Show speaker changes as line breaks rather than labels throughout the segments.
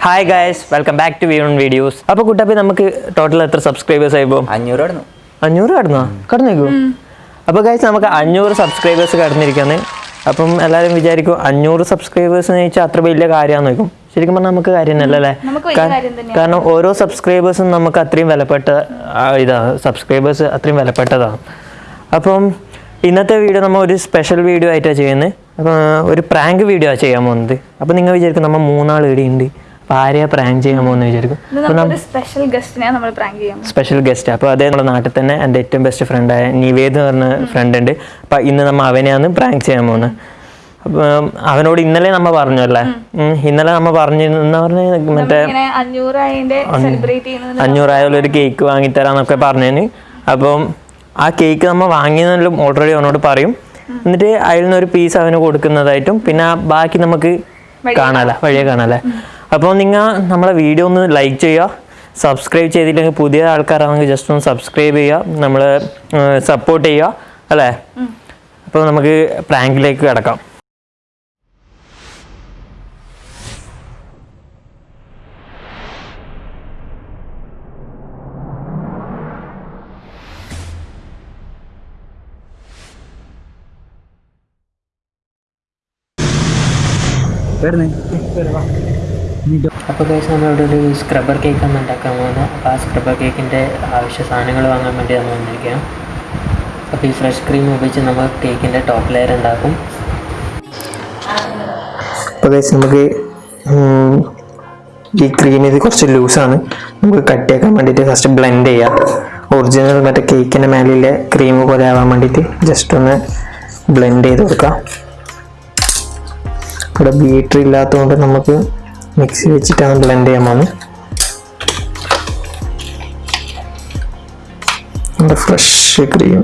Hi guys welcome back to വിയോൺ videos അപ്പോൾ കുട്ടപ്പി നമുക്ക് total എത്ര സബ്സ്ക്രൈബേഴ്സ് ആയിപ്പോ
അഞ്ഞൂറ് കടന്നു.
അഞ്ഞൂറ് കടന്നോ? കടന്നേക്കോ? അപ്പോൾ ഗായ്സ് നമുക്ക് അഞ്ഞൂറ് സബ്സ്ക്രൈബേഴ്സ് കടന്നിരിക്കാന്ന് അപ്പം എല്ലാവരും വിചാരിക്കും അഞ്ഞൂറ് സബ്സ്ക്രൈബേഴ്സ് എന്ന് ചോദിച്ചാൽ അത്ര വലിയ കാര്യമാണെന്ന് നോക്കും ശരിക്കും പറഞ്ഞാൽ നമുക്ക് കാര്യം
അല്ലേ.
കാരണം ഓരോ സബ്സ്ക്രൈബേഴ്സും നമുക്ക് അത്രയും വിലപ്പെട്ട ഇതാ സബ്സ്ക്രൈബേഴ്സ് അത്രയും വിലപ്പെട്ടതാണ് അപ്പം ഇന്നത്തെ വീഡിയോ നമ്മൾ ഒരു സ്പെഷ്യൽ വീഡിയോ ആയിട്ടാണ് ചെയ്യുന്നത് അപ്പം ഒരു പ്രാങ്ക് വീഡിയോ ആണ് ചെയ്യാൻ പോകുന്നത്. അപ്പം നിങ്ങൾ വിചാരിക്കും നമ്മൾ മൂന്നാൾ ഇടിയുണ്ട് അപ്പം ആരെയാ പ്രാങ്ക് ചെയ്യാൻ പോകുന്നത് വിചാരിക്കും.
സ്പെഷ്യൽ ഗസ്റ്റിനെ നമ്മൾ പ്രാങ്ക് ചെയ്യാം
സ്പെഷ്യൽ ഗസ്റ്റ് അപ്പോൾ അതേ നമ്മുടെ നാട്ടിൽ തന്നെ എന്റെ ഏറ്റവും ബെസ്റ്റ് ഫ്രണ്ടായ നിവേദ് എന്ന് പറഞ്ഞ ഫ്രണ്ട് ഉണ്ട് അപ്പം ഇന്ന് നമ്മൾ അവനെയാണ് പ്രാങ്ക് ചെയ്യാൻ പോകുന്നത്. അവനോട് ഇന്നലെ നമ്മ പറഞ്ഞു അല്ലേ? ഇന്നലെ നമ്മ പറഞ്ഞു എന്നാ പറഞ്ഞ? മറ്റേ അഞ്ഞൂറായാലും ഒരു കേക്ക് വാങ്ങിത്തരാന്നൊക്കെ പറഞ്ഞതിന് അപ്പം ആ കേക്ക് നമ്മ വാങ്ങിയതെല്ലാം ഓൾറെഡി അവനോട് പറയും. എന്നിട്ട് അതിൽ നിന്ന് ഒരു പീസ് അവന് കൊടുക്കുന്നതായിട്ടും പിന്നെ ബാക്കി നമുക്ക് കാണാല വഴിയെ കാണാല്ലേ അപ്പോൾ നിങ്ങൾ നമ്മളെ വീഡിയോ ഒന്ന് ലൈക്ക് ചെയ്യുക. സബ്സ്ക്രൈബ് ചെയ്തില്ലെങ്കിൽ പുതിയ ആൾക്കാരാണെങ്കിൽ ജസ്റ്റ് ഒന്ന് സബ്സ്ക്രൈബ് ചെയ്യുക. നമ്മൾ സപ്പോർട്ട് ചെയ്യുക. അല്ലേ? അപ്പോൾ നമുക്ക് പ്രാങ്കിലേക്ക് കിടക്കാം. അപ്പോൾ കേസ് നമ്മളിവിടെ ഒരു സ്ക്രബ്ബർ കേക്കാണ് ഉണ്ടാക്കാൻ പോകുന്നത്. അപ്പോൾ ആ സ്ക്രബ്ബർ കേക്കിന്റെ ആവശ്യ സാധനങ്ങൾ വാങ്ങാൻ വേണ്ടി നമ്മൾ വന്നിരിക്കാം അപ്പോൾ ഈ ഫ്രഷ് ക്രീം ഉപയോഗിച്ച് നമ്മൾ കേക്കിന്റെ ടോപ്പ് ലെയർ ഉണ്ടാക്കും. അപ്പോൾ കേസ് നമുക്ക് ഈ ക്രീം ഇത് കുറച്ച് ലൂസാണ് നമുക്ക് കട്ടിയാക്കാൻ വേണ്ടിയിട്ട് ഫസ്റ്റ് ബ്ലെൻഡ് ചെയ്യാം. ഒറിജിനൽ മറ്റേ കേക്കിന്റെ മേലിലെ ക്രീം പോലെ ആവാൻ വേണ്ടിയിട്ട് ജസ്റ്റ് ഒന്ന് ബ്ലെൻഡ് ചെയ്ത് കൊടുക്കാം. ഇവിടെ ബീറ്റർ ഇല്ലാത്തതുകൊണ്ട് നമുക്ക് മിക്സി വെച്ചിട്ടാണ് ബ്ലെൻഡ് ചെയ്യാൻ പോകുന്നത് നമ്മുടെ ഫ്രഷ് ക്രീം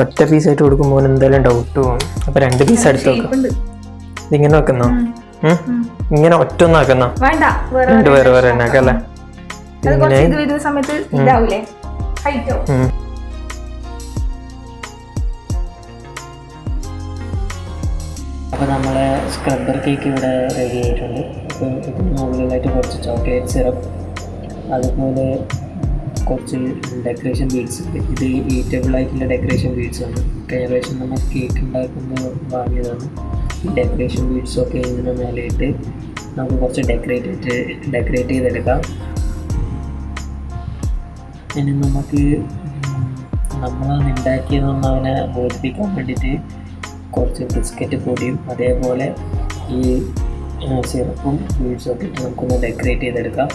ഒറ്റ പീസായിട്ട് കൊടുക്കുമ്പോൾ എന്തായാലും ഡൗട്ട് പോകും. അപ്പൊ രണ്ട് പീസ് എടുത്ത് വെക്കാം. ഇതിങ്ങനെ വെക്കുന്നോ? ഇങ്ങനെ ഒറ്റ ഒന്ന് ആക്കുന്നോ?
വേണ്ട. വേറെ
രണ്ട് പേര് വേറെ
അല്ലേ
ഉം. അപ്പോൾ നമ്മളെ സ്ക്രബ്ബർ കേക്ക് ഇവിടെ റെഡി ആയിട്ടുണ്ട്. അപ്പോൾ ഇതിന് മുകളിലായിട്ട് കുറച്ച് ചോക്ലേറ്റ് സിറപ്പ് അതുപോലെ കുറച്ച് ഡെക്കറേഷൻ ബീഡ്സ് ഇത് ഈറ്റബിൾ ആയിട്ടുള്ള ഡെക്കറേഷൻ ബീഡ്സ് ആണ്. കഴിഞ്ഞ പ്രാവശ്യം നമ്മൾ കേക്ക് ഉണ്ടാക്കുമ്പോൾ വാങ്ങിയതാണ്. ഈ ഡെക്കറേഷൻ ബീഡ്സൊക്കെ ഇതിന് മേലെയിട്ട് നമുക്ക് കുറച്ച് ഡെക്കറേറ്റ് ചെയ്തിട്ട് ഡെക്കറേറ്റ് ചെയ്തെടുക്കാം. ഇനി നമുക്ക് നമ്മൾ ഉണ്ടാക്കിയതെന്ന് അവനെ ബോധിപ്പിക്കാൻ വേണ്ടിയിട്ട് കുറച്ച് ബിസ്ക്കറ്റ് പൊടിയും അതേപോലെ ഈ സിറപ്പും ബീഡ്സും ഒക്കെ ഇട്ട് നമുക്കൊന്ന് ഡെക്കറേറ്റ് ചെയ്തെടുക്കാം.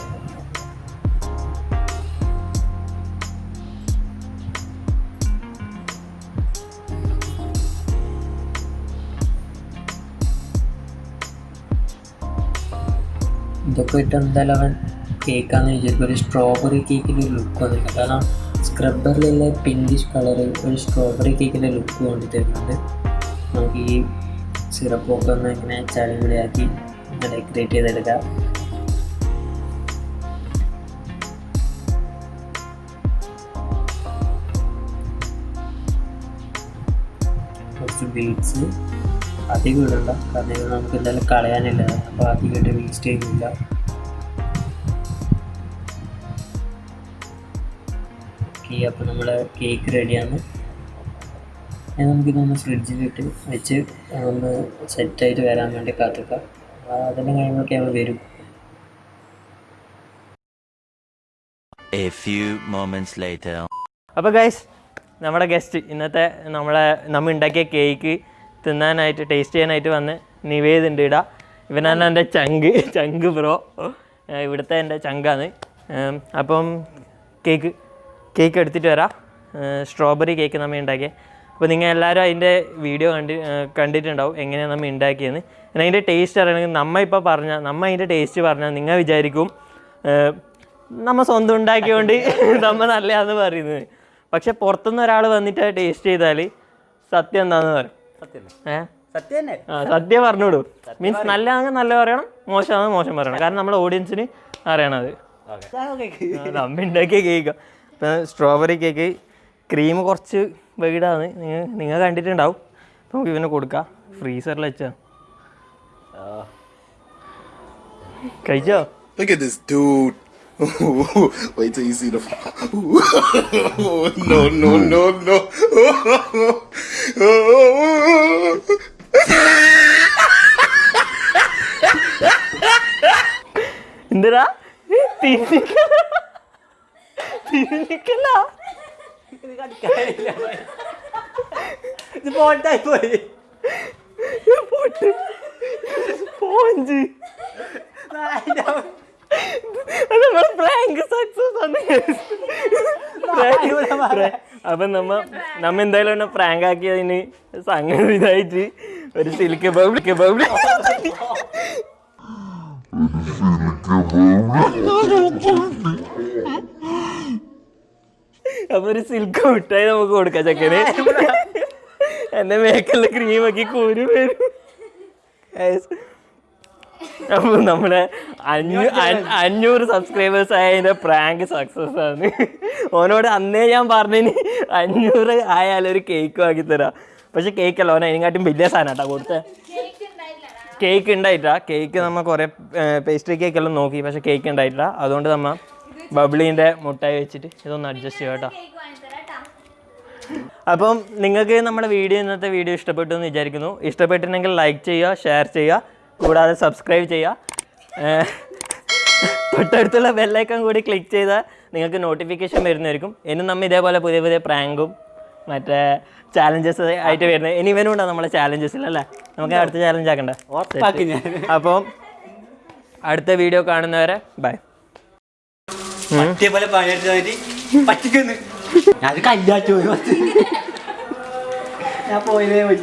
ഇതൊക്കെ ഇട്ട് എന്തായാലും അവൻ കേക്കാന്ന് വിചാരിക്കും. ഒരു സ്ട്രോബെറി കേക്കിന്റെ ഒരു ലുക്ക് വന്നില്ല കാരണം സ്ക്രബ്ബറിലുള്ള പിങ്കിഷ് കളറ് ഒരു സ്ട്രോബെറി കേക്കിന്റെ ലുക്ക് കൊണ്ട് തരുന്നുണ്ട് നമുക്ക് ഈ സിറപ്പൊക്കെ ഒന്ന് ഇങ്ങനെ ചളിപൊളിയാക്കി ഡെക്കറേറ്റ് ചെയ്തെടുക്കാം. കുറച്ച് ബീഡ്സ് അധികം ഇടണ്ട കാരണം ഇത് നമുക്ക് എന്തായാലും കളയാനില്ല. അപ്പോൾ അധികമായിട്ട് വേസ്റ്റ് ചെയ്യുന്നില്ല. ഓക്കെ അപ്പോൾ നമ്മളെ കേക്ക് റെഡിയാണ് ഇനി നമുക്കിതൊന്ന് ഫ്രിഡ്ജിലിട്ട് വെച്ച് ഒന്ന് സെറ്റായിട്ട് വരാൻ വേണ്ടി കാത്തിക്കാം. അതിന്റെ കാര്യങ്ങളൊക്കെ നമ്മൾ വരും.
A few moments later.
അപ്പോൾ ഗൈസ് നമ്മുടെ ഗസ്റ്റ് ഇന്നത്തെ നമ്മളെ നമ്മൾ ഉണ്ടാക്കിയ കേക്ക് തിന്നാനായിട്ട് ടേസ്റ്റ് ചെയ്യാനായിട്ട് വന്ന് നിവേദ് ഉണ്ട് ഇടാ. ഇവനാണ് എന്റെ ചങ്ക്. ചങ്ക് ബ്രോ ഇവിടുത്തെ എന്റെ ചങ്കാണ്. അപ്പം കേക്ക് കേക്ക് എടുത്തിട്ട് വരാം. സ്ട്രോബെറി കേക്ക് നമ്മൾ ഉണ്ടാക്കിയത് അപ്പോൾ നിങ്ങൾ എല്ലാവരും അതിന്റെ വീഡിയോ കണ്ടി കണ്ടിട്ടുണ്ടാവും എങ്ങനെയാണ് നമ്മൾ ഉണ്ടാക്കിയെന്ന് പിന്നെ അതിന്റെ ടേസ്റ്റ് അറിയണമെങ്കിൽ നമ്മൾ ഇപ്പോൾ പറഞ്ഞാൽ നമ്മൾ അതിന്റെ ടേസ്റ്റ് പറഞ്ഞാൽ നിങ്ങൾ വിചാരിക്കും നമ്മൾ നമ്മ സ്വന്തം ഉണ്ടാക്കിയോണ്ട് നമ്മൾ നല്ലതാണെന്ന് പറയുന്നത്. പക്ഷെ പുറത്തുനിന്ന് ഒരാൾ വന്നിട്ട് ടേസ്റ്റ് ചെയ്താൽ സത്യം എന്താണെന്ന് പറയും
സത്യം
പറഞ്ഞോളൂ മീൻസ് നല്ലതാണെങ്കിൽ നല്ല പറയണം മോശമാണെങ്കിൽ മോശം പറയണം. കാരണം നമ്മുടെ ഓഡിയൻസിന് അറിയണത് നമ്മ ഉണ്ടാക്കിയ കേക്ക്. ഇപ്പം സ്ട്രോബെറി കേക്ക് ക്രീം കുറച്ച് വെയിഡാണ് നിങ്ങൾ നിങ്ങൾ കണ്ടിട്ടുണ്ടാവും. അപ്പം നമുക്ക് ഇവന് കൊടുക്കാം. ഫ്രീസറിൽ വെച്ചാ. കഴിച്ചോ?
Look at this dude. Wait till you see the. no, no, no, no.
എന്തിനാ തിന്നിക്കല തിന്നിക്കല
ഇത് പോട്ടായി പോയി
പൊട്ട് പോഞ്ച് ഫ്രാങ്ക് പ്രാങ്ക് സക്സസ് അപ്പൊ നമ്മ നമ്മ എന്തായാലും എന്നെ പ്രാങ്ക് ആക്കിയതിന് സംഗതി ഇതായിട്ട് ഒരു സിൽക്ക് ബബിൾ ബബിൾ അപ്പൊ ഒരു സിൽക്ക് മിഠായി നമുക്ക് കൊടുക്കാം ചക്കന്. എന്റെ മേക്കല്ല ക്രീമാക്കി കൂരി വരും. Guys. അപ്പൊ നമ്മുടെ അഞ്ഞൂ അഞ്ഞൂറ് സബ്സ്ക്രൈബേഴ്സ് ആയതിന്റെ പ്രാങ്ക് സക്സസ് ആണ്. ഓനോട് അന്നേ ഞാൻ പറഞ്ഞിന് അഞ്ഞൂറ് ആയാൽ ഒരു കേക്ക് വാങ്ങി തരാം. പക്ഷെ കേക്ക് അല്ല ഓന അതിനെക്കാട്ടും വലിയ സാധനം കേട്ടോ കൊടുത്തേ. കേക്ക് ഉണ്ടായിട്ടാ കേക്ക് നമ്മ കുറെ പേസ്ട്രി കേക്ക് എല്ലാം നോക്കി പക്ഷെ കേക്ക് ഉണ്ടായിട്ടില്ല അതുകൊണ്ട് നമ്മ ബബിളിന്റെ മുട്ടായി വെച്ചിട്ട് ഇതൊന്ന് അഡ്ജസ്റ്റ് ചെയ്യാം കേട്ടോ. അപ്പം നിങ്ങൾക്ക് നമ്മുടെ വീഡിയോ ഇന്നത്തെ വീഡിയോ ഇഷ്ടപ്പെട്ടു എന്ന് വിചാരിക്കുന്നു. ഇഷ്ടപ്പെട്ടിട്ടുണ്ടെങ്കിൽ ലൈക്ക് ചെയ്യുക ഷെയർ ചെയ്യുക. കൂടാതെ സബ്സ്ക്രൈബ് ചെയ്യുക. തൊട്ടടുത്തുള്ള ബെല്ലൈക്കൺ കൂടി ക്ലിക്ക് ചെയ്താൽ നിങ്ങൾക്ക് നോട്ടിഫിക്കേഷൻ വരുന്നതായിരിക്കും. ഇനി നമ്മൾ ഇതേപോലെ പുതിയ പുതിയ പ്രാങ്കും മറ്റേ ചാലഞ്ചസ് ആയിട്ട് വരുന്നത്. ഇനി ഇവനും ഉണ്ടോ നമ്മളെ ചാലഞ്ചസിൽ അല്ലേ? നമുക്ക് അടുത്ത ചാലഞ്ച് ആക്കണ്ട. അപ്പം അടുത്ത വീഡിയോ കാണുന്നവരെ ബൈ
പോലെ പറ്റിക്കുന്നു. ഞാൻ പോയതേ പോയി